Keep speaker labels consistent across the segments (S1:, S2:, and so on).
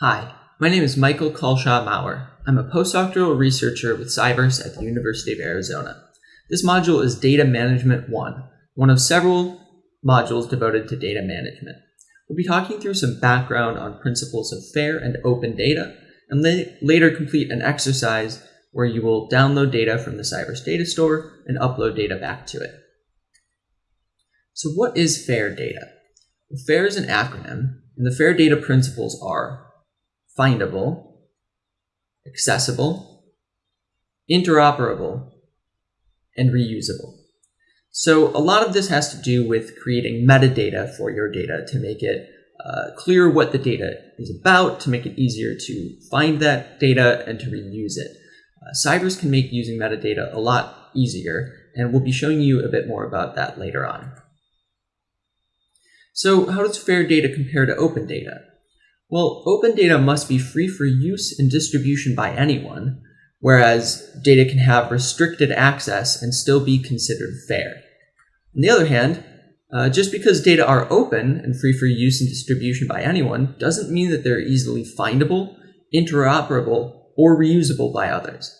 S1: Hi, my name is Michael Culshaw Maurer. I'm a postdoctoral researcher with Cyverse at the University of Arizona. This module is Data Management 1, one of several modules devoted to data management. We'll be talking through some background on principles of fair and open data, and la later complete an exercise where you will download data from the Cyverse data store and upload data back to it. So what is FAIR data? Well, FAIR is an acronym, and the FAIR data principles are findable, accessible, interoperable, and reusable. So a lot of this has to do with creating metadata for your data to make it uh, clear what the data is about, to make it easier to find that data and to reuse it. Uh, Cyverse can make using metadata a lot easier, and we'll be showing you a bit more about that later on. So how does fair data compare to open data? Well, open data must be free for use and distribution by anyone, whereas data can have restricted access and still be considered fair. On the other hand, uh, just because data are open and free for use and distribution by anyone doesn't mean that they're easily findable, interoperable, or reusable by others.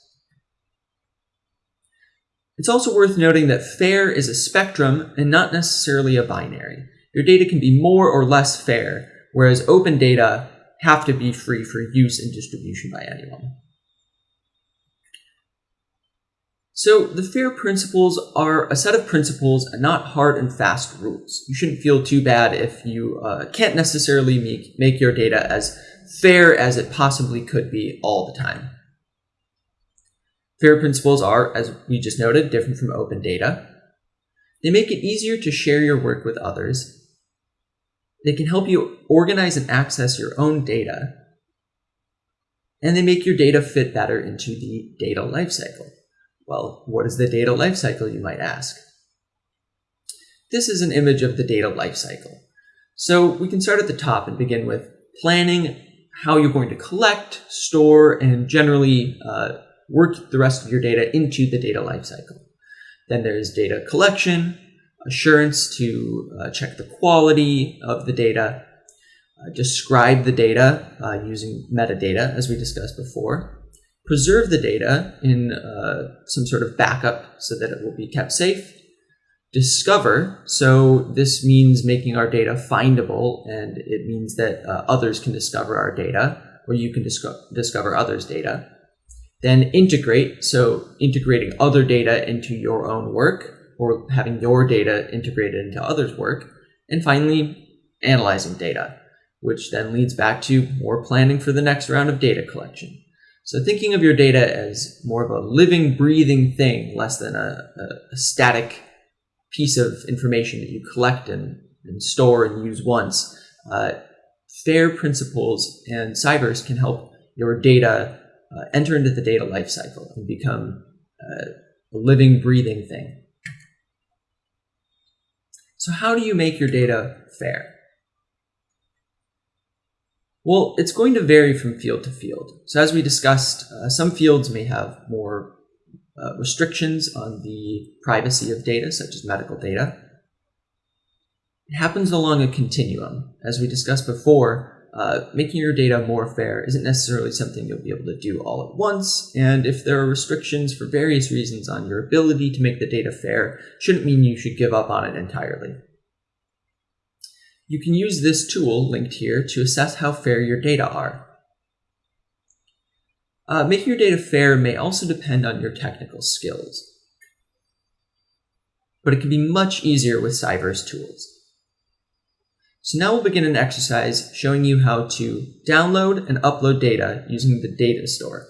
S1: It's also worth noting that fair is a spectrum and not necessarily a binary. Your data can be more or less fair, whereas open data have to be free for use and distribution by anyone. So the FAIR principles are a set of principles and not hard and fast rules. You shouldn't feel too bad if you uh, can't necessarily make, make your data as fair as it possibly could be all the time. FAIR principles are, as we just noted, different from open data. They make it easier to share your work with others they can help you organize and access your own data. And they make your data fit better into the data lifecycle. Well, what is the data lifecycle, you might ask? This is an image of the data lifecycle. So we can start at the top and begin with planning how you're going to collect, store, and generally uh, work the rest of your data into the data lifecycle. Then there's data collection, assurance to uh, check the quality of the data, uh, describe the data uh, using metadata, as we discussed before, preserve the data in uh, some sort of backup so that it will be kept safe, discover, so this means making our data findable, and it means that uh, others can discover our data, or you can disco discover others' data. Then integrate, so integrating other data into your own work, or having your data integrated into others' work. And finally, analyzing data, which then leads back to more planning for the next round of data collection. So thinking of your data as more of a living, breathing thing, less than a, a, a static piece of information that you collect and, and store and use once. Uh, FAIR principles and Cyverse can help your data uh, enter into the data lifecycle and become uh, a living, breathing thing. So how do you make your data fair? Well, it's going to vary from field to field. So as we discussed, uh, some fields may have more uh, restrictions on the privacy of data, such as medical data. It happens along a continuum. As we discussed before, uh, making your data more fair isn't necessarily something you'll be able to do all at once, and if there are restrictions for various reasons on your ability to make the data fair, shouldn't mean you should give up on it entirely. You can use this tool linked here to assess how fair your data are. Uh, making your data fair may also depend on your technical skills, but it can be much easier with Cyverse tools. So now we'll begin an exercise showing you how to download and upload data using the data store.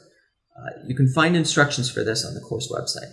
S1: Uh, you can find instructions for this on the course website.